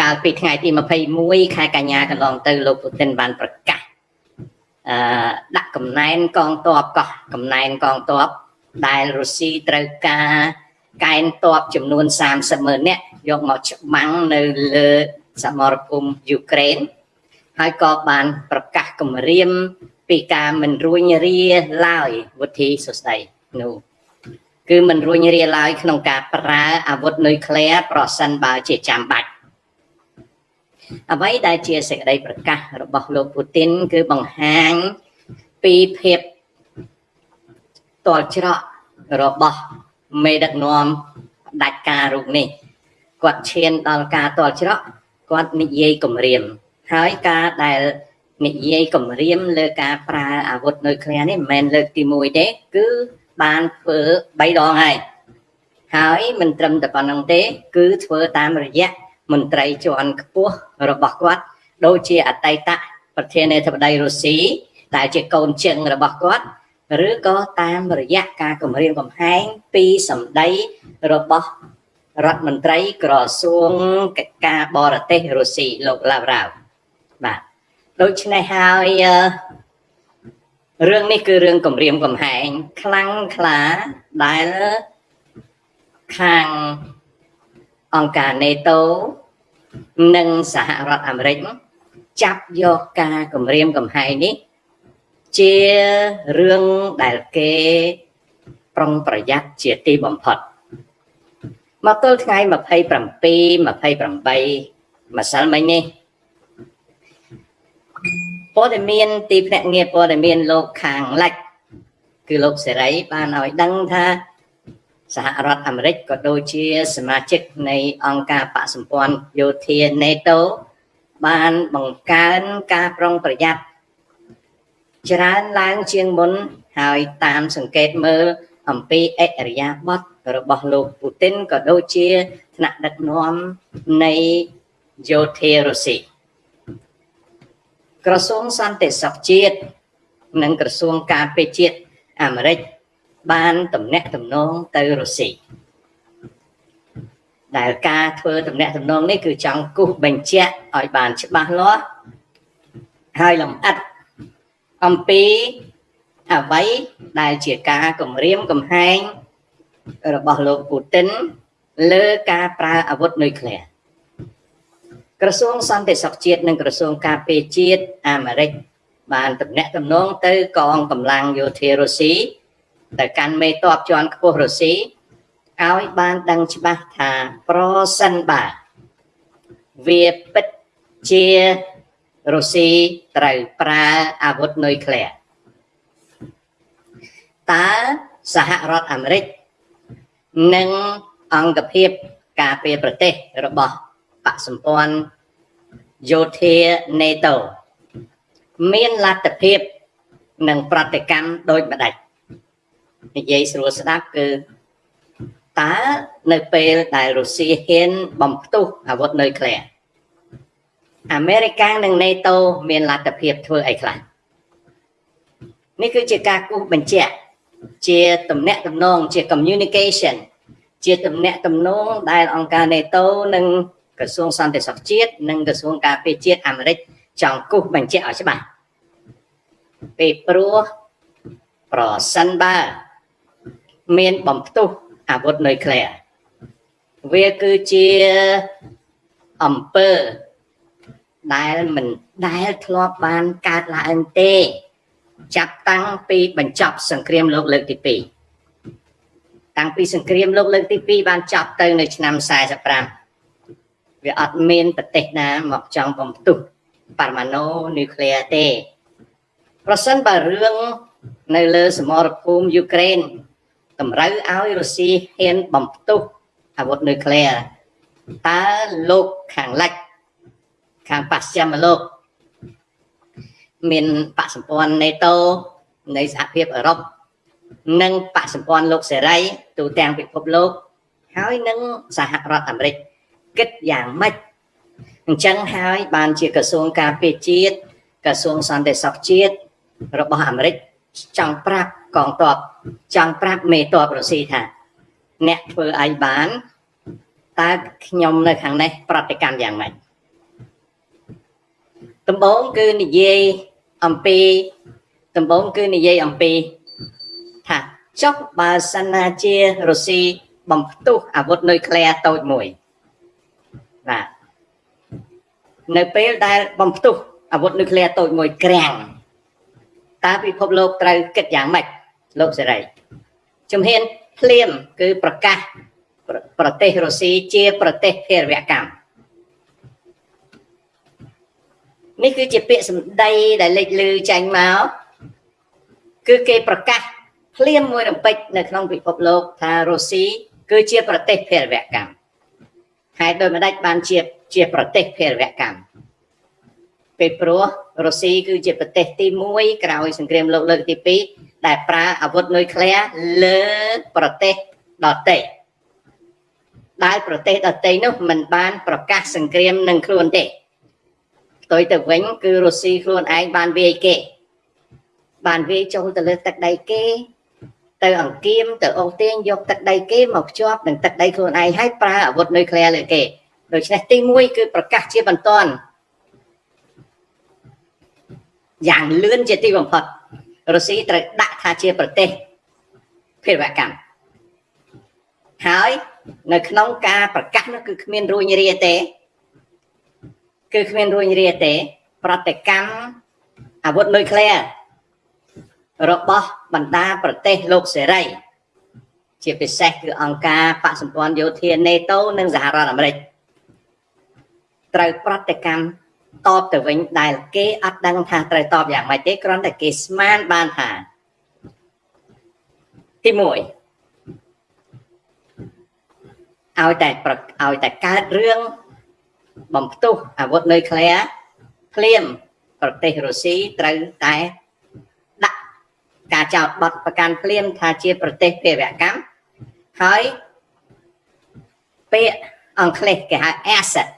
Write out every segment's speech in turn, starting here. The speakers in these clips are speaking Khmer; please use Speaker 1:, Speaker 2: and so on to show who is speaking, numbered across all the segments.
Speaker 1: កាលពីថ្ងៃទី21ខែកញ្ញាកន្លងទៅលោកពូទីនបានប្រកាសអឺដាក់កំណែនកងទ័ពកោះកំណែនកងទ័ពដែលរុស្ស៊ីត្រូវការកែនទ័ពចំនួន30ម៉ឺននាក់យកមកច្បាំងនៅលើសមរភូមិយូក្រែនហើយក៏បានប្រកាសគម្រាមពីការមិនរួញរាឡើយវុធីសុស្ដីនោះគឺមិនរួញរាឡើយក្នុងការប្រើអាវុធនុយក្លេអ៊ែរប្រសិនបើជាចាំបាច់ អ្វីដែលជាសេចក្តីប្រកាសរបស់លោកពូទីនគឺបង្ហាញពីភាពតល់ច្រករបស់មេដឹកនាំផ្ដាច់ការរូបនេះគាត់ឈានដល់ការតល់ច្រកគាត់និយាយគម្រាម ហើយការដែលនិយាយគម្រាមលើការប្រើអាវុធនុយក្លេអ៊ែរនេះមិនមែនលើកទី1ទេគឺបានធ្វើ3ដងហើយហើយមិនត្រឹមតែប៉ុណ្្នឹងទេ គឺធ្វើតាមរយៈ មន្ត្រីជាន់ខ្ពស់របស់គាត់ដូចជាអតីតប្រធានាធិបតីរុស្ស៊ីដែលជាកូនជើងរបស់គាត់ឬក៏តាមរយៈការគម្រាមកំហែងពីសម្ដីរបស់រដ្ឋមន្ត្រីក្រសួងកិច្ចការបរទេសរុស្ស៊ីលោកឡាវរ៉ាវបាទដូច្នេះហើយរឿងនេះគឺរឿងគម្រាមកំហែងខ្លាំងក្លាដែលខាង អង្គការ NATO និងសហរដ្ឋអាមេរិកចាប់យកការគម្រាមកំហែងនេះ ជារឿងដែលគេប្រុងប្រយ័ត្នជាទីបំផុតមកទល់ថ្ងៃ27 28ម្សិលមិញនេះព័ត៌មានទីភ្នាក់ងារព័ត៌មានលោកខាងលិចគឺលោកសេរីបានឲ្យដឹងថា សហរដ្ឋអាមេរិកក៏ដូចជាសមាជិកនៃអង្គការបកសម្ព័ន្ធយោធា NATO បានបង្កើនការប្រុងប្រយ័ត្នច្រើនឡើងជាងមុនហើយតាមសង្កេតមើលអំពីអិរិយាបថរបស់លោកពូទីនក៏ដូចជាថ្នាក់ដឹកនាំនៃយោធារុស្ស៊ីក្រសួងសន្តិសុខជាតិនិងក្រសួងការពារជាតិអាមេរិក បានតំណាក់តំណងទៅរុស្ស៊ីដែលការធ្វើតំណាក់តំណងនេះគឺចង់គូសបញ្ជាក់ឲ្យបានច្បាស់លាស់ហើយលម្អិតអំពីអ្វីដែលជាការគម្រាមកំហែងរបស់លោកពូទីនលើការប្រើអាវុធនុយក្លេអ៊ែរក្រសួងសន្តិសុខជាតិនិងក្រសួងការពារជាតិអាមេរិកបានតំណាក់តំណងទៅកងកម្លាំងយោធារុស្ស៊ី ទៅកាន់មេតបជាន់ខ្ពស់រុស្ស៊ីឲ្យបានដឹងច្បាស់ថាប្រសិនបើវាពិតជារុស្ស៊ីត្រូវប្រើអាវុធនុយក្លេអ៊ែរតើសហរដ្ឋអាមេរិកនិងអង្គភាពការពារប្រទេសរបស់បកសម្ព័ន្ធយោធា NATO មានលទ្ធភាពនិងប្រតិកម្មដូចម្ដេច និយាយស្រួលស្ដាប់គឺតើនៅពេលដែលរុស្ស៊ីហ៊ានបំផ្ទុះអាវុធនុយក្លេអ៊ែរអាមេរិកនិង NATO មានលទ្ធភាពធ្វើអីខ្លះនេះគឺជាការគូសបញ្ជាក់ជាតំណាក់តំណងជា communication ជាតំណាក់តំណងដែលអង្គការ NATO និងក្រសួងសន្តិសុខជាតិនិងក្រសួងការពារជាតិអាមេរិកចង់គូសបញ្ជាក់ឲ្យច្បាស់ពីព្រោះប្រសិនបើ មានបំផ្ទុះអាវុធនុយក្លេអ៊ែរវាគឺជាអំពើដែលមិនដែលធ្លាប់បានកើតឡើងទេ ចាប់តាំងពីបញ្ចប់សង្គ្រាមលោកលើកទី2តាំងពីសង្គ្រាមលោកលើកទី2បានចប់ទៅនៅឆ្នាំ45វាអត់មានប្រទេសណាមកចង់បំផ្ទុះបរមាណូនុយក្លេអ៊ែរទេ ប្រសិនបើរឿងនៅលើសមរភូមិយូក្រែន តម្រូវឲ្យរុស្ស៊ីហ៊ានបំផ្ទុះអាវុធនុយក្លេអ៊ែរតើលោកខាងលិចខាងបស្ចិមលោកមានបកសម្ព័ន្ធ NATO នៃសហភាពអឺរ៉ុបនិងបកសម្ព័ន្ធលោកសេរីទូទាំងពិភពលោកហើយនឹងសហរដ្ឋអាមេរិកគិតយ៉ាងម៉េចអញ្ចឹងហើយបានជាក្រសួងការពារជាតិក្រសួងសន្តិសុខជាតិរបស់អាមេរិកចង់ប្រាប់ កងទ័ពចង់ប្រាប់មេទ័ពរុស្ស៊ីថាអ្នកធ្វើអីបានតើខ្ញុំនៅខាងនេះប្រតិកម្មយ៉ាងម៉េចដំបូងគឺនិយាយអំពីដំបូងគឺនិយាយអំពីថាចុះបើសិនណាជារុស្ស៊ីបំផ្ទុះអាវុធនុយក្លេអ៊ែរតូចមួយបាទនៅពេលដែលបំផ្ទុះអាវុធនុយក្លេអ៊ែរតូចមួយក្រាំងតើពិភពលោកត្រូវគិតយ៉ាងម៉េច លោកសេរីជំហានភ្លាមគឺប្រកាសប្រទេសរុស្ស៊ីជាប្រទេសភេរវកម្មនេះគឺជាពាក្យសម្ដីដែលលេចលឺចេញមកគឺគេប្រកាសភ្លាមមួយរំពេចនៅក្នុងពិភពលោកថារុស្ស៊ីគឺជាប្រទេសភេរវកម្មហើយដោយម្ដេចបានជាជាប្រទេសភេរវកម្មពេលព្រោះរុស្ស៊ីគឺជាប្រទេសទី1ក្រោយសង្គ្រាមលោកលើកទី2 ដែលប្រើអាវុធនុយក្លេអ៊ែរលើប្រទេសដទៃដែលប្រទេសដទៃនោះមិនបានប្រកាសសង្គ្រាមនឹងខ្លួនទេផ្ទុយទៅវិញគឺរុស្ស៊ីខ្លួនឯងបានវាយគេបានវាយចូលទៅលើទឹកដីគេ ទៅអង្គៀមទៅអូសទាញយកទឹកដីគេមកភ្ជាប់នឹងទឹកដីខ្លួនឯងហើយប្រើអាវុធនុយក្លេអ៊ែរលើគេដូច្នេះទី1គឺប្រកាសជាបន្ទាន់យ៉ាងលឿនជាទីបំផុត រុស្ស៊ីត្រូវដាក់ថាជាប្រទេសភេរវកម្មហើយនៅក្នុងការប្រកាសនោះគឺគ្មានរួញរាទេគឺគ្មានរួញរាទេ ប្រតិកម្មអាវុធនុយក្លេអ៊ែររបស់បណ្ដាប្រទេសលោកសេរី ជាពិសេសគឺអង្គការបកសម្ព័ន្ធយោធា NATO និងសហរដ្ឋអាមេរិកត្រូវប្រតិកម្ម តបទៅវិញដែលគេអត់ដឹងថាត្រូវតបយ៉ាងម៉េចទេគ្រាន់តែគេស្មានបានថាទី1ឲ្យតែឲ្យតែកើតរឿងបំផ្ទុះអាវុធនុយក្លេអ៊ែរភ្លាមប្រទេសរុស្ស៊ីត្រូវតែដាក់ការចោទបទប្រកាន់ភ្លាមថាជាប្រទេសភេរវកម្មហើយពាក្យអង់គ្លេសគេហៅ asset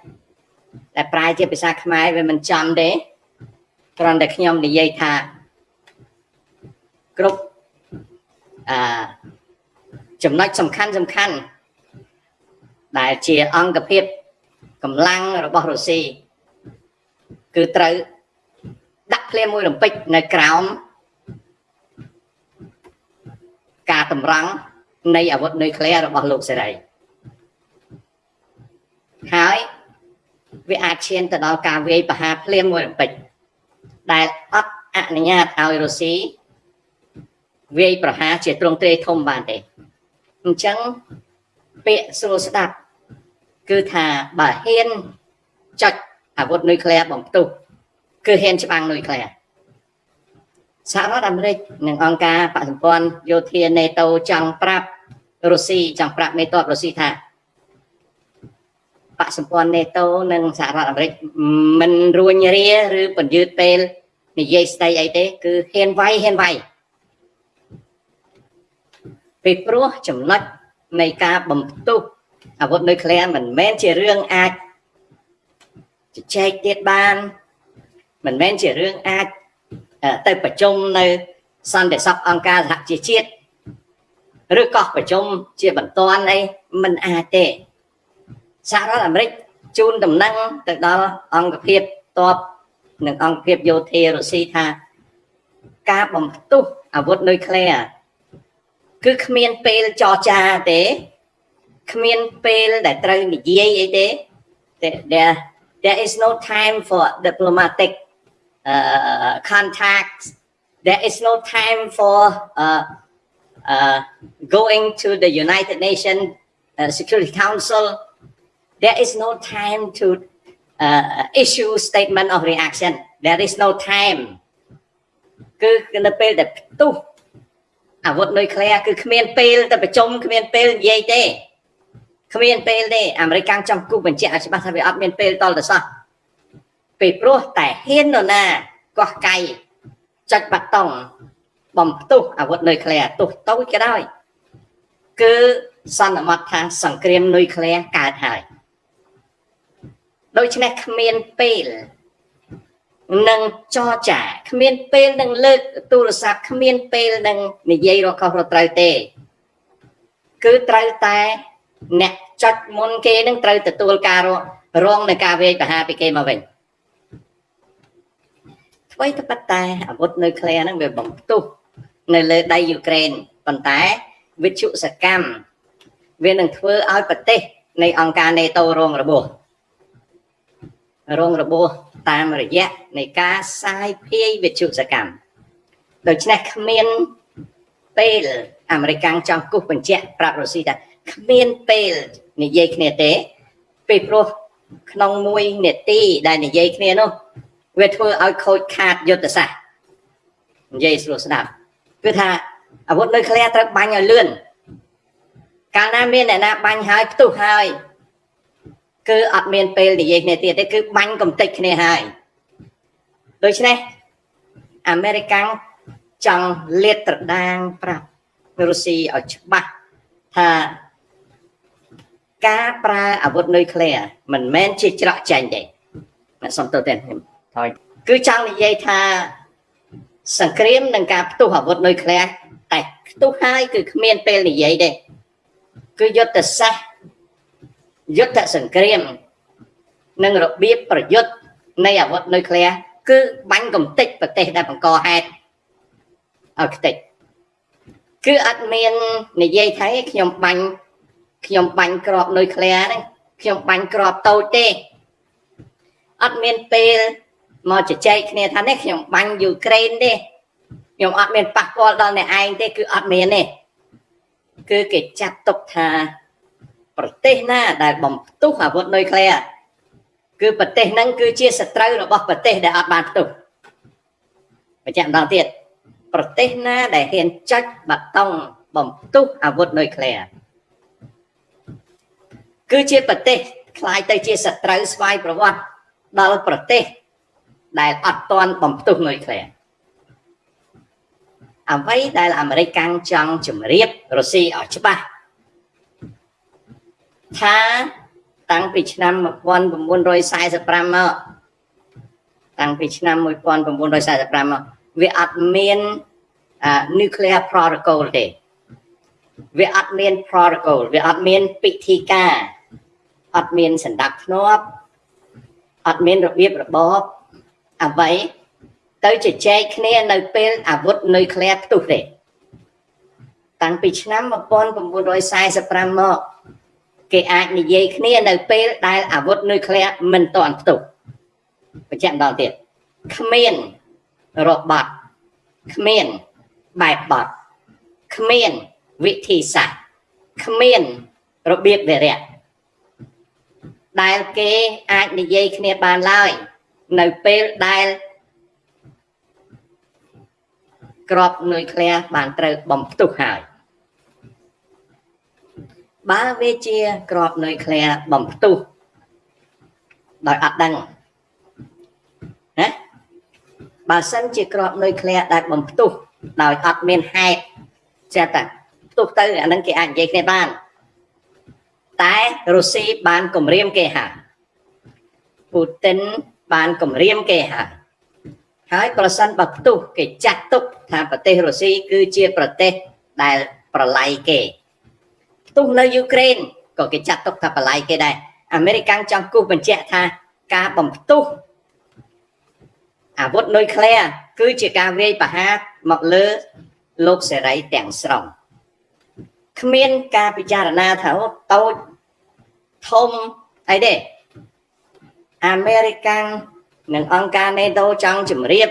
Speaker 1: តែប្រែជាភាសាខ្មែរវាមិនចំទេគ្រាន់តែខ្ញុំនិយាយថាគ្រប់អឺចំណុចសំខាន់សំខាន់ដែលជាអង្គភាពកម្លាំងរបស់រុស្ស៊ីគឺត្រូវដាក់ភ្លាមមួយរំពេចនៅក្រោមការតម្រង់នៃអាវុធនុយក្លេអ៊ែររបស់លោកសេរីហើយ វាអាចឈានទៅដល់ការវាយប្រហារភ្លាមមួយរំពេចដែលអត់អនុញ្ញាតឲ្យរុស្ស៊ីវាយប្រហារជាទ្រង់ទ្រាយធំបានទេអញ្ចឹងពាក្យស្រួលស្ដាប់គឺថាបើហ៊ានចុចអាវុធនុយក្លេអ៊ែរបំផ្ទុះគឺហ៊ានច្បាំងនុយក្លេអ៊ែរសហរដ្ឋអាមេរិកនិងអង្គការបកសម្ព័ន្ធយោធា NATO ចង់ប្រាប់រុស្ស៊ីចង់ប្រាប់មេតបរុស្ស៊ីថា បកសម្ព័ន្ធ NATO និងសហរដ្ឋអាមេរិកមិនរួញរាឬពន្យឺតពេលនិយាយស្ដីអីទេ គឺហ៊ានវាយហ៊ានវាយពីព្រោះចំណុចនៃការបំផ្ទុះអាវុធនុយក្លេអ៊ែរមិនមែនជារឿងអាចជជែកទៀតបានមិនមែនជារឿងអាចទៅប្រជុំនៅសន្តិសុខអង្គការសហជីវជាតិឬក៏ប្រជុំជាបន្ទាន់អីមិនអាចទេ សហរដ្ឋអាមេរិកជូនដំណឹងទៅដល់អង្គភាពតបនិងអង្គភាពយោធារុស្ស៊ីថាការបំផ្ទុះអាវុធនុយក្លេអ៊ែរគឺគ្មានពេលចរចាទេគ្មានពេលដែលត្រូវនិយាយអីទេ there there is no time for diplomatic uh, contacts there is no time for uh, uh, going to the United Nations uh, Security Council there is no time to uh, issue statement of reaction there is no time គឺនៅពេលដែលផ្ទុះអាវុធនុយក្លេអ៊ែរគឺគ្មានពេលទៅប្រជុំគ្មានពេលនិយាយទេគ្មានពេលទេអាមេរិកកាំងចំគូបញ្ជាក់ឲ្យច្បាស់ថាវាអត់មានពេលតលទៅសោះពីព្រោះតែហ៊ាននរណាកោះកៃចុចបាត់តុងបំផ្ទុះអាវុធនុយក្លេអ៊ែរទោះតូចក៏ដោយគឺសន្មត់ថាសង្គ្រាមនុយក្លេអ៊ែរកើតហើយ ដូច្នេះគ្មានពេលនឹងចរចាគ្មានពេលនឹងលើកទូរស័ព្ទគ្មានពេលនឹងនិយាយរកខុសរត្រូវទេ គឺត្រូវតែអ្នកចុចមុនគេនឹងត្រូវទទួលការរងនៃការវាយប្រហារពីគេមកវិញអ្វីទៅប៉ុន្តែអាវុធនុយក្លេអ៊ែរហ្នឹងវាបំផ្ទុះនៅលើដីយូក្រែនប៉ុន្តែវិទ្យុសកម្មវានឹងធ្វើឲ្យប្រទេសនៃអង្គការ NATO រងរបួស រងរបួសតាមរយៈនៃការសាយភាយវិទ្យុសកម្មដូច្នេះគ្មានពេលអាមេរិកចង់គូសបញ្ជាក់ប្រាប់រុស្ស៊ីថាគ្មានពេលនិយាយគ្នាទេពីព្រោះក្នុងមួយនាទីដែលនិយាយគ្នានោះវាធ្វើឲ្យខូចខាតយុទ្ធសាស្ត្រនិយាយស្រួលស្ដាប់គឺថាអាវុធនុយក្លេអ៊ែរត្រូវបាញ់ឲ្យលឿនកាលណាមានអ្នកណាបាញ់ហើយផ្ទុះហើយ គឺអត់មានពេលនិយាយគ្នាទៀតទេគឺបាញ់កំតិចគ្នាហើយដូច្នេះអាមេរិកចង់លាតត្រដាងប្រាប់រុស្ស៊ីឲ្យច្បាស់ថាការប្រើអាវុធនុយក្លេអ៊ែរមិនមែនជាច្រកចាញ់ទេអ្នកសំទោសទេខ្ញុំថយគឺចង់និយាយថាសង្គ្រាមនិងការផ្ទុះអាវុធនុយក្លេអ៊ែរតែផ្ទុះហើយគឺគ្មានពេលនិយាយទេគឺយុទ្ធសាស្ត្រ យុទ្ធសង្គ្រាមនិងរបៀបប្រយុទ្ធនៃអាវុធនុយក្លេអ៊ែរគឺបាញ់កំទេចប្រទេសដែលបង្កហេតុឲ្យខ្ទេចគឺអត់មាននិយាយថាខ្ញុំបាញ់ខ្ញុំបាញ់ក្របនុយក្លេអ៊ែរហ្នឹងខ្ញុំបាញ់ក្របតូចទេអត់មានពេលមកជជែកគ្នាថានេះខ្ញុំបាញ់យូក្រែនទេខ្ញុំអត់មានប៉ះពាល់ដល់អ្នកឯងទេគឺអត់មានទេគឺគេចាត់ទុកថា ប្រទេសណាដែលបំផ្ទុះអាវុធនុយក្លេអ៊ែរគឺប្រទេសហ្នឹងគឺជាសត្រូវរបស់ប្រទេសដែលអត់បានផ្ទុះបញ្ជាក់ម្ដងទៀតប្រទេសណាដែលហ៊ានចុចបាតុងបំផ្ទុះអាវុធនុយក្លេអ៊ែរគឺជាប្រទេសคล้ายទៅជាសត្រូវស្វ័យប្រវត្តិដល់ប្រទេសដែលអត់ទាន់បំផ្ទុះនុយក្លេអ៊ែរអ្វីដែលអាមេរិកកាំងចង់ជំរាបរុស្ស៊ីឲ្យច្បាស់ ថាតាំងពីឆ្នាំ1945មកតាំងពីឆ្នាំ1945មកវាអត់មាន nuclear protocol ទេវាអត់មាន protocol វាអត់មានពិធីការអត់មានសន្តិភាពធ្នាប់អត់មានរបៀបរបបអ្វីទៅជជែកគ្នានៅពេលអាវុធនុយក្លេអ៊ែរផ្ទុះទេតាំងពីឆ្នាំ1945មក គេអាចនិយាយគ្នានៅពេលដែលអាវុធនុយក្លេអ៊ែរមិនទាន់ផ្ទុះបញ្ជាក់ដល់ទៀតគ្មានរបត់គ្មានបែបបត់គ្មានវិធីសាស្ត្រគ្មានរបៀបវិរៈដែលគេអាចនិយាយគ្នាបានឡើយនៅពេលដែលក្របនុយក្លេអ៊ែរបានត្រូវបំផ្ទុះហើយ បើវាជាក្របនុយក្លេអ៊ែរបំផ្ទុះដោយអត់ដឹងណាបើសិនជាក្របនុយក្លេអ៊ែរដែលបំផ្ទុះដោយអត់មានហេតុចេះតែផ្ទុះទៅអានឹងគេអាចនិយាយគ្នាបានតែរុស្ស៊ីបានគម្រាមគេហើយពូទិនបានគម្រាមគេហើយហើយប្រសិនបើផ្ទុះគេចាត់ទុកថាប្រទេសរុស្ស៊ីគឺជាប្រទេសដែលប្រឡ័យគេ ផ្ទុះនៅយូក្រែនក៏គេចាត់ទុកថាប្រឡ័យគេដែរអាមេរិកចង់គូសបញ្ជាក់ថាការបំផ្ទុះអាវុធនុយក្លេអ៊ែរគឺជាការវាយប្រហារមកលើលោកសេរីទាំងស្រុងគ្មានការពិចារណាថាតូចធំអីទេអាមេរិកនិងអង្គការ NATO ចង់ជំរាប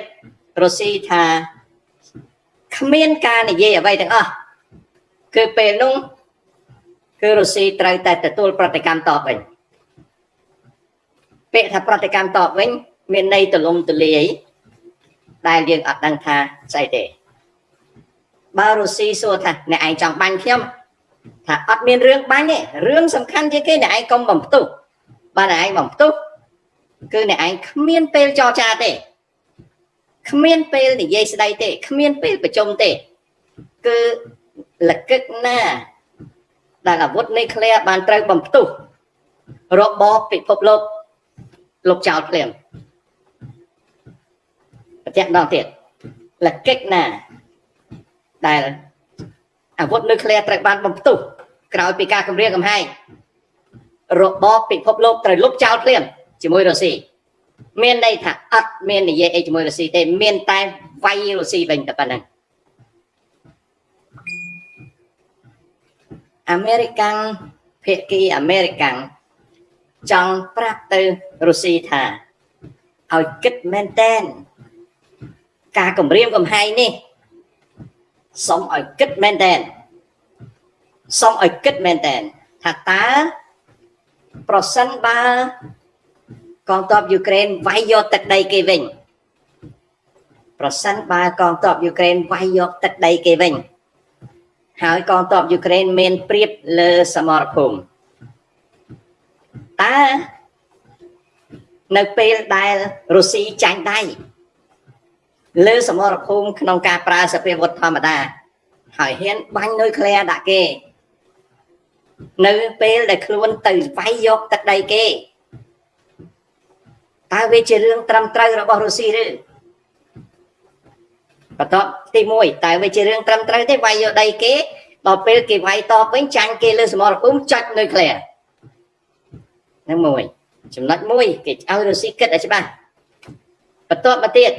Speaker 1: រុស្ស៊ីថាគ្មានការនិយាយអ្វីទាំងអស់គឺពេលនោះ គឺរុស្ស៊ីត្រូវតែទទួលប្រតិកម្មតបវិញពាក្យថាប្រតិកម្មតបវិញ មានន័យទលំទលាយដែលយើងអត់ដឹងថាស្អីទេបើរុស្ស៊ីសួរថាអ្នកឯងចង់បាញ់ខ្ញុំថាអត់មានរឿងបាញ់ទេរឿងសំខាន់ជាងគេអ្នកឯងកុំបំផ្ទុះបើអ្នកឯងបំផ្ទុះគឺអ្នកឯងគ្មានពេលចរចាទេគ្មានពេលនិយាយស្ដីទេគ្មានពេលប្រជុំទេ គឺលកឹកណា ដែលអាវុធនុយក្លេអ៊ែរបានត្រូវបំផ្ទុះរបបពិភពលោកលោកចោលភ្លាមបញ្ជាក់ដល់ទៀតលកឹកណាដែលអាវុធនុយក្លេអ៊ែរត្រូវបានបំផ្ទុះក្រោយពីការគម្រាមកំហែងរបបពិភពលោកត្រូវលុបចោលភ្លាមជាមួយរុស្ស៊ីមានន័យថាអត់មាននិយាយអីជាមួយរុស្ស៊ីទេមានតែវាយរុស្ស៊ីវិញតែប៉ុណ្ណឹង អាមេរិកាំងភាគីអាមេរិកាំងចង់ប្រាប់ទៅរុស្ស៊ីថាឲ្យគិតមែនតែនការគម្រាមកំហែងនេះសូមឲ្យគិតមែនតែនសូមឲ្យគិតមែនតែនថាតើប្រសិនបើកងទ័ពយូក្រែនវាយយកទឹកដីគេវិញប្រសិនបើកងទ័ពយូក្រែនវាយយកទឹកដីគេវិញ ហើយកងទ័ពយូក្រែនមានព្រៀបលើសមរភូមិតើនៅពេលដែលរុស្ស៊ីចាញ់ដៃលើសមរភូមិក្នុងការប្រើសភាវុធធម្មតា ហើយហ៊ានបាញ់នុយក្លេអ៊ែរដាក់គេ នៅពេលដែលខ្លួនទៅវាយយកទឹកដីគេតើវាជារឿងត្រឹមត្រូវរបស់រុស្ស៊ីឬ បន្ទាប់ទី1តើវាជារឿងត្រឹមត្រូវទេវាយយកដីគេដល់ពេលគេវាយតបវិញចាញ់គេលើសមរភូមិចាច់នុយក្លេអ៊ែរនឹងមួយចំណុចមួយគេឲ្យរុស្ស៊ីគិតឲ្យច្បាស់បន្ទាប់មកទៀត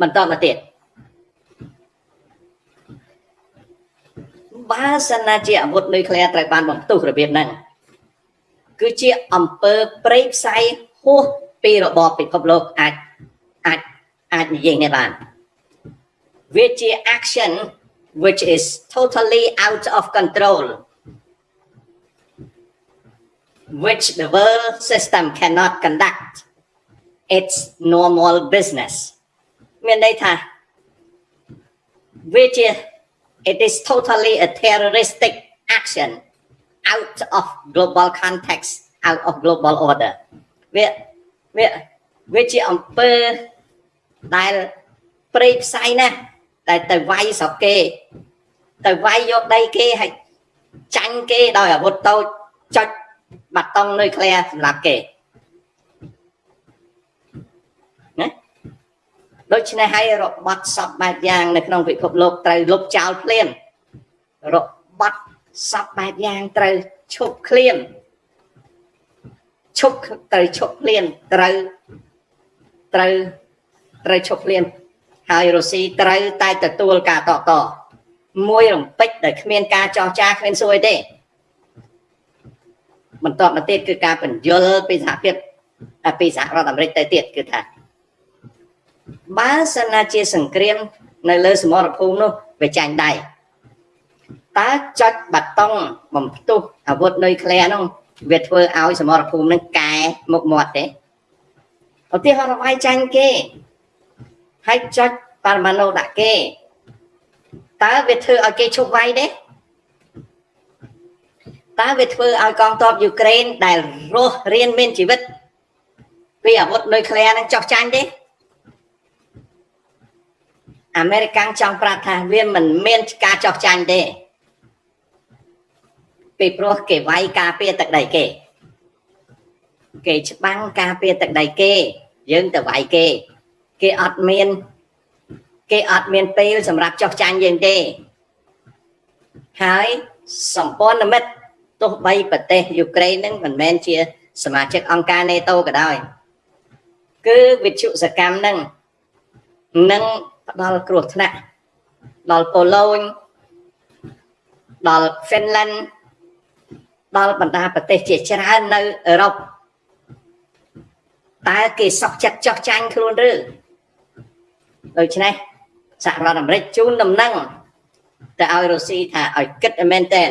Speaker 1: បន្តមកទៀតបើសិនណាជាអាវុធនុយក្លេអ៊ែរត្រូវបានបំផ្ទុះរបៀបហ្នឹងគឺជាអំពើព្រៃផ្សៃហួសពីរបបពិភពលោកអាចអាច អាចនិយាយនេះបានវាជា action which is totally out of control which the world system cannot conduct its normal business មានន័យថាវាជា it is totally a terroristic action out of global context out of global order វាវាវាជាអំពើ ដែលព្រៃផ្សៃណាស់តែទៅវាយស្រុកគេទៅវាយយកដីគេហើយចាញ់គេដោយអាវុធតូចចុចបាតុងនុយក្លេអ៊ែរសម្រាប់គេដូច្នេះហើយរបត់សពបែបយ៉ាងនៅក្នុងពិភពលោកត្រូវលុបចោលភ្លាមរបត់សពបែបយ៉ាងត្រូវឈប់ឃ្លានឈប់ត្រូវឈប់ឃ្លានត្រូវត្រូវ ត្រូវឈប់ឃ្លានហើយរុស្ស៊ីត្រូវតែទទួលការតតមួយរំពេចដែលគ្មានការចោះចាគ្មានសួយទេបន្តមកទៀតគឺការបញ្យលពីសហភាពពីសហរដ្ឋអាមេរិកទៅទៀតគឺថាបើសិនណាជាសង្គ្រាមនៅលើសមរភូមិនោះវាចាញ់ដៃតើចុចបាតុងបំផ្ទុះអាវុធនុយក្លេអ៊ែរនោះវាធ្វើឲ្យសមរភូមិនឹងកែមុខមាត់ទេឧទាហរណ៍រវាយចាញ់គេ ហើយចុចបរមាណូដាក់គេតើវាធ្វើឲ្យគេឈប់វាយទេតើវាធ្វើឲ្យកងទ័ពយូក្រែនដែលរស់រៀនមានជីវិតពីអាវុធនុយក្លេអ៊ែរនឹងចោះចាញ់ទេអាមេរិកាំងចង់ប្រាប់ថាវាមិនមានការចោះចាញ់ទេពីព្រោះគេវាយការពារទឹកដីគេគេច្បាំងការពារទឹកដីគេយើងទៅវាយគេ គេអត់មាន គេអត់មានពេលសម្រាប់ចោះចាញ់យើងទេហើយសម្ព័ន្ធមិត្តទោះបីប្រទេសយូក្រែននឹងមិនមែនជាសមាជិកអង្គការ NATO ក៏ដោយគឺវិទ្យុសកម្មនឹងនឹងផ្ដល់គ្រោះថ្នាក់ដល់ប៉ូឡូញដល់ហ្វីនឡែនដល់បណ្ដាប្រទេសជាច្រើននៅអឺរ៉ុបតើគេសក់ចិត្តចោះចាញ់ខ្លួនឬ ដូច្នេះសហរដ្ឋអាមេរិកជូនដំណឹងទៅឲ្យរុស្ស៊ីថាឲ្យគិតមែនតែន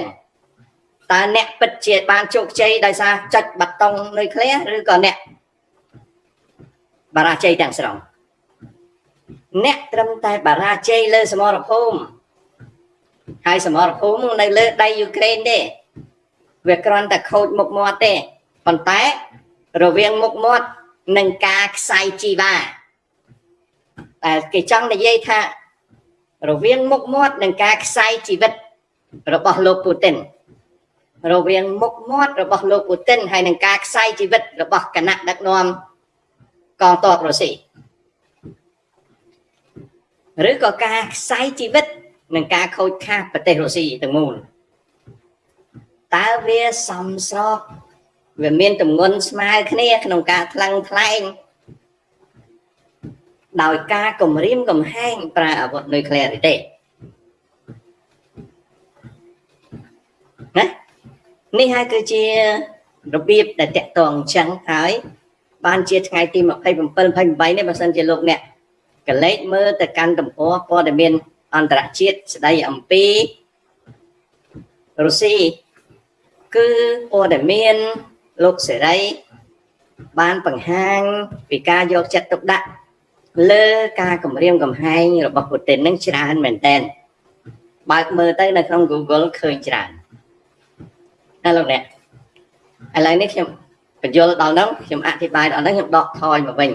Speaker 1: តើអ្នកពិតជាបានជោគជ័យដោយសារចុចបាតុងនុយក្លេអ៊ែរឬក៏អ្នកបារាជ័យទាំងស្រុងអ្នកត្រឹមតែបារាជ័យលើសមរភូមិហើយសមរភូមិនៅលើដៃយូក្រែនទេវាគ្រាន់តែខូចមុខមាត់ទេប៉ុន្តែរវាងមុខមាត់និងការខ្សែជីវ៉ា តែគេចង់និយាយថា រវាងមុខមាត់និងការខ្សែជីវិត របស់លោកពូទីនរវាងមុខមាត់របស់លោកពូទីនហើយនឹងការខ្សែជីវិតរបស់គណៈដឹកនាំកងទ័ពរុស្ស៊ីឬក៏ការខ្សែជីវិតនឹងការខូចខាតប្រទេសរុស្ស៊ីទាំងមូលតើវាសំស្របវាមានទម្ងន់ស្មើគ្នាក្នុងការថ្លឹងថ្លែង ដោយការគម្រាមកំហែងប្រើអាវុធនុយក្លេអ៊ែរទេណានេះហើយគឺជារបៀបដែលតកតងអញ្ចឹងហើយបានជាថ្ងៃទី27 28នេះបើសិនជាលោកអ្នកកលេចមើលទៅកាន់ទំព័រព័ត៌មានអន្តរជាតិស្ដីអំពីរុស្ស៊ីគឺព័ត៌មានលោកសេរីបានបង្ហាញពីការយកចិត្តទុកដាក់ លើការគម្រាមកំហែងរបស់ពូទីននឹងច្រើនមែនតើបើកមើលទៅនៅក្នុង Google ឃើញច្រើនណាលោកអ្នកឥឡូវនេះខ្ញុំបញ្យល់ដល់នោះខ្ញុំអធិប្បាយដល់នោះខ្ញុំដកថយមកវិញ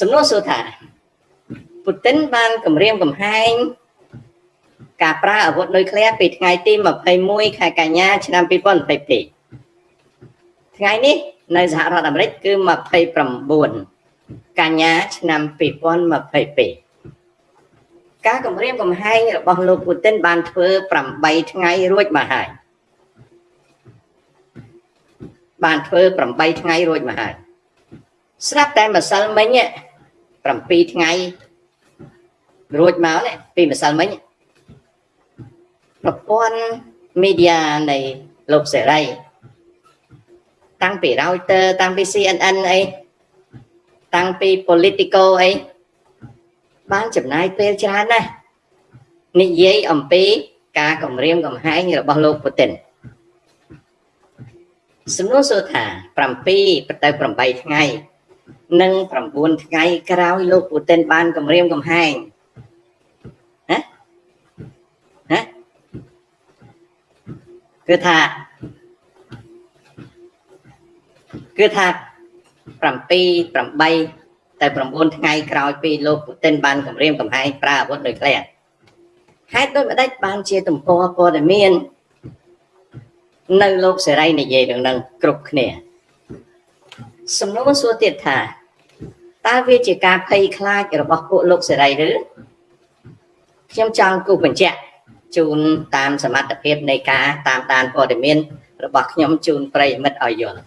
Speaker 1: សំណួរសួរថាពូទីនបានគម្រាមកំហែងការប្រើអាវុធនុយក្លេអ៊ែរពីថ្ងៃទី21ខែកញ្ញាឆ្នាំ2022ថ្ងៃនេះនៅសហរដ្ឋអាមេរិកគឺ29 កញ្ញាឆ្នាំ2022ការគម្រាមកំហែងរបស់លោកពូទីនបានធ្វើ8ថ្ងៃរួចមកហើយបានធ្វើ8ថ្ងៃរួចមកហើយស្រាប់តែម្សិលមិញ7ថ្ងៃរួចមកនេះពីម្សិលមិញប្រព័ន្ធ media នៃលោកសេរី តាំងពី Reuters តាំងពី CNN អី តាំងពី Politico អីបានចំណាយពេលច្រើនណាស់និយាយអំពីការគម្រាមកំហែងរបស់លោកពូទីនសំណួរសួរថា7ទៅ8ថ្ងៃនិង9ថ្ងៃក្រោយលោកពូទីនបានគម្រាមកំហែងណាណាគឺថាគឺថា 7 8ទៅ9ថ្ងៃក្រោយពីលោកពូទីនបានគម្រាមកំហែងប្រើអាវុធនុយក្លេអ៊ែរហេតុដូចម្ដេចបានជាទំព័រព័ត៌មាននៅលោកសេរីនិយាយរឿងនឹងគ្រប់គ្នាសំណួរសួរទៀតថាតើវាជាការភ័យខ្លាចរបស់ពួកលោកសេរីឬខ្ញុំចង់គូបញ្ជាក់ជូនតាមសមត្ថភាពនៃការតាមដានព័ត៌មានរបស់ខ្ញុំជូនប្រិយមិត្តឲ្យយល់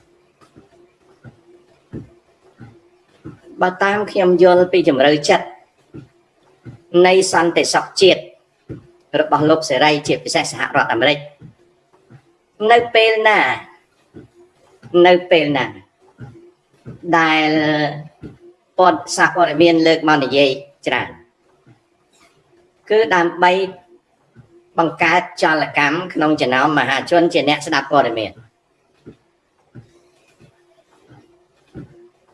Speaker 1: បើតាមខ្ញុំយល់ពីជំរឿចិត្តនៃសន្តិសុខជាតិរបស់លោកសេរីជាពិសេសសហរដ្ឋអាមេរិកនៅពេលណានៅពេលណាដែលពតសាព័ត៌មានលើកមកនិយាយច្រើនគឺដើម្បីបង្កើតចលកម្មក្នុងចំណោមមហាជនជាអ្នកស្ដាប់ព័ត៌មាន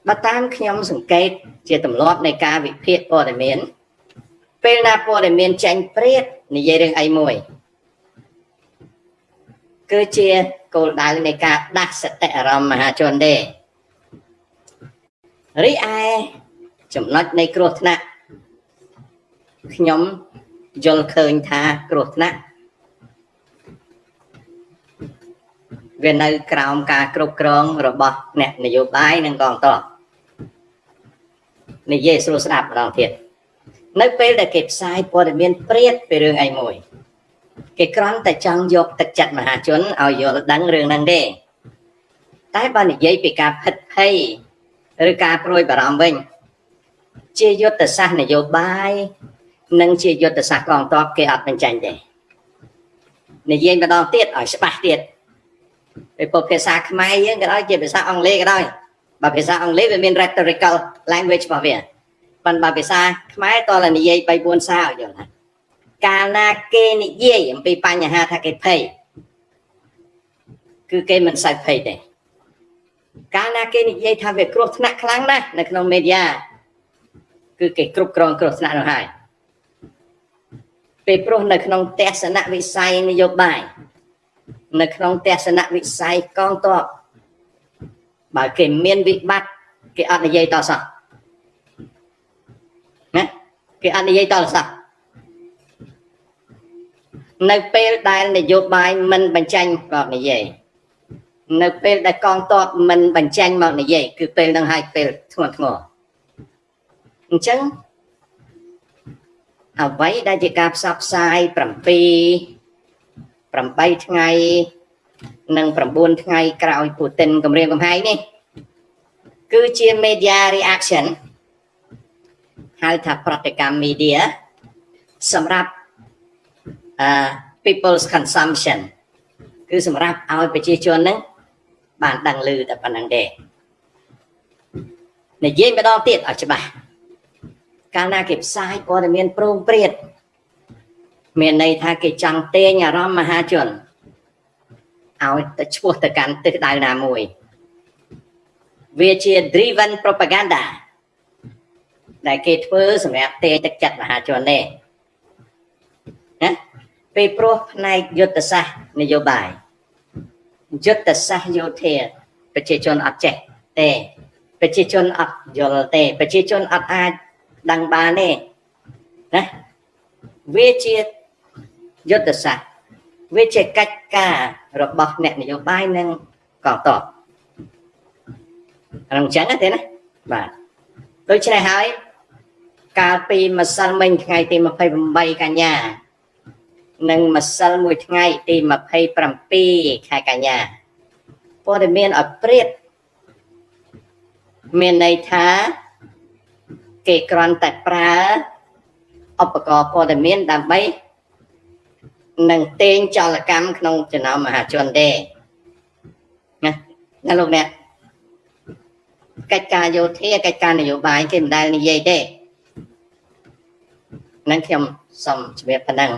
Speaker 1: បើតាមខ្ញុំសង្កេត ជាទម្លាប់នៃការវិភាគព័ត៌មាន ពេលណាព័ត៌មានចេញព្រាតនិយាយរឿងអីមួយគឺជាគោលដៅនៃការដាស់សតិអារម្មណ៍មហាជនទេរីឯចំណុចនៃគ្រោះថ្នាក់ខ្ញុំយល់ឃើញថាគ្រោះថ្នាក់វានៅក្រោមការគ្រប់គ្រងរបស់អ្នកនយោបាយនិងកងទ័ព និយាយស្រួលស្ដាប់ម្ដងទៀតនៅពេលដែលគេផ្សាយព័ត៌មានព្រាតពីរឿងអីមួយគេគ្រាន់តែចង់យកទឹកចិត្តមហាជនឲ្យយល់ដឹងរឿងហ្នឹងទេតែបើនិយាយពីការភិតភ័យឬការព្រួយបារម្ភវិញ ជាយុទ្ធសាស្ត្រនយោបាយនិងជាយុទ្ធសាស្ត្រកងទ័ពគេអត់បញ្ចេញទេនិយាយម្ដងទៀតឲ្យច្បាស់ទៀតពីពុទ្ធភាសាខ្មែរយើងក៏ដោយជាភាសាអង់គ្លេសក៏ដោយ បើភាសាអង់គ្លេសវាមាន rhetorical language របស់វាប៉ុន្តែបើភាសាខ្មែរតើនិយាយ3 4សារយល់ថាកាលណាគេនិយាយអំពីបញ្ហាថាគេភ័យគឺគេមិនសូវភ័យទេកាលណាគេនិយាយថាវាគ្រោះថ្នាក់ខ្លាំងណាស់នៅក្នុងមេឌៀគឺគេគ្រប់គ្រងគ្រោះថ្នាក់នោះហើយពេលព្រោះនៅក្នុងទស្សនវិស័យនយោបាយនៅក្នុងទស្សនវិស័យកងទ័ព បើគេមានវិបត្តិគេអត់និយាយតសោះណាគេអត់និយាយតសោះនៅពេលដែលនយោបាយមិនបញ្ចេញមកនិយាយនៅពេលដែលកងទ័ពមិនបញ្ចេញមកនិយាយគឺពេលនឹងហើយពេលធ្ងន់ធ្ងរអញ្ចឹងអ្វីដែលជាការផ្សព្វផ្សាយ7 8ថ្ងៃ និង9ថ្ងៃក្រោយពូទីនគម្រាមកំហែងនេះគឺជា media reaction ហៅថាប្រតិកម្ម media សម្រាប់អឺ people's consumption គឺសម្រាប់ឲ្យប្រជាជនហ្នឹងបានដឹងឮតែប៉ុណ្្នឹងទេនិយាយម្ដងទៀតឲ្យច្បាស់កាលណាគេផ្សាយព័ត៌មានប្រងព្រាតមានន័យថាគេចង់ទាញអារម្មណ៍មហាជន ឲ្យទៅឈ្មោះទៅកាន់ទិសដៅណាមួយវាជា driven propaganda ដែលគេធ្វើសម្រាប់ទាញទឹកចិត្តមហាជនទេណាពេលព្រោះផ្នែកយុទ្ធសាស្ត្រនយោបាយយុទ្ធសាស្ត្រយោធាប្រជាជនអត់ចេះទេប្រជាជនអត់យល់ទេប្រជាជនអត់អាចដឹងបានទេណាវាជាយុទ្ធសាស្ត្រ វាជាកិច្ចការរបស់អ្នកនយោបាយនិងកងទ័ពអានឹងចឹងទេណាបាទដូច្នេះហើយកាលពីម្សិលមិញថ្ងៃទី28កញ្ញានិងម្សិលមួយថ្ងៃទី27ខែកញ្ញាព័ត៌មានឲ្យព្រាតមានន័យថាគេគ្រាន់តែប្រើឧបករណ៍ព័ត៌មានដើម្បី នឹងតេងចលកម្មក្នុងចំណោមមហាជនទេណាណាលោកអ្នកកិច្ចការយោធាកិច្ចការនយោបាយគេមិនដែលនិយាយទេនឹងខ្ញុំសូមជម្រាបប៉ុណ្ណឹង